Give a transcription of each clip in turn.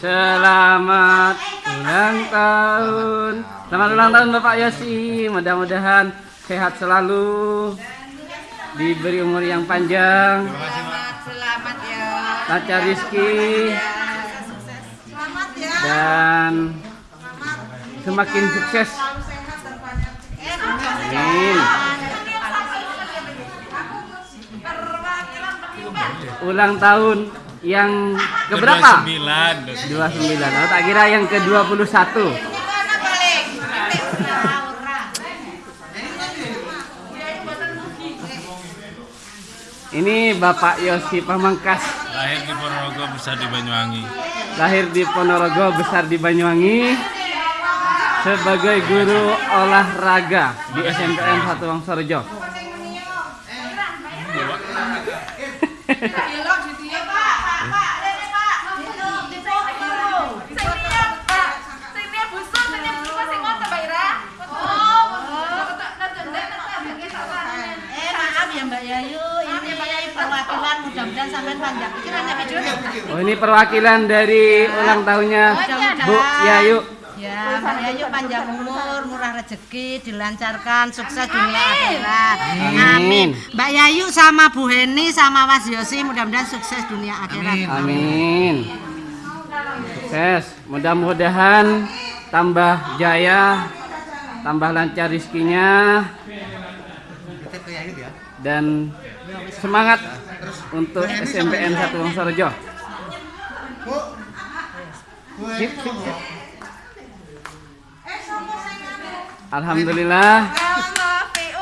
Selamat ulang tahun. Selamat ulang tahun Bapak Yosi. Mudah-mudahan sehat selalu. Diberi umur yang panjang. Selamat, selamat ya. Lancar rizki Selamat ya. dan semakin sukses. Amin. Ulang tahun yang keberapa? 29 29. Oh, tak kira yang ke-21. Gimana balik? Ini Bapak Yosi Pamangkas, lahir di Ponorogo besar di Banyuwangi lahir di Ponorogo, besar di Banyuwangi. Sebagai guru olahraga di SMPN Satu Wangsorejo. Mbak Yayu, ini perwakilan mudah-mudahan sampean panjang pikiran ya video. Oh ini perwakilan dari ulang tahunnya Bu Yayu. Ya, Mbak Yayu panjang umur, murah rezeki, dilancarkan, sukses dunia akhirat. Amin. Mbak Yayu sama Bu Heni sama Mas Yosi mudah-mudahan sukses dunia akhirat. Amin. Sukses. Mudah-mudahan tambah jaya, tambah lancar rizkinya, dan semangat untuk SMPN Satu Wangsorejo. Sip, sip, sip. Alhamdulillah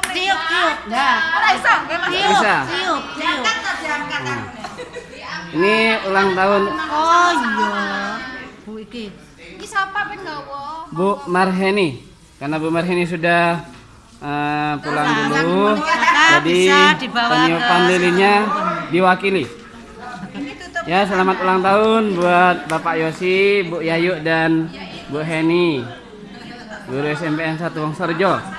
Tiup, tiup. Ya. Bisa. Tiup, tiup. Ini ulang tahun Oh iya. Bu iki. Bu Marheni. Karena Bu Marheni sudah eh, pulang dulu, jadi peniupan lilinnya diwakili. Ya, selamat ulang tahun buat Bapak Yosi, Bu Yayu dan Bu Heni. Guru SMPN 1 Wongsorjo.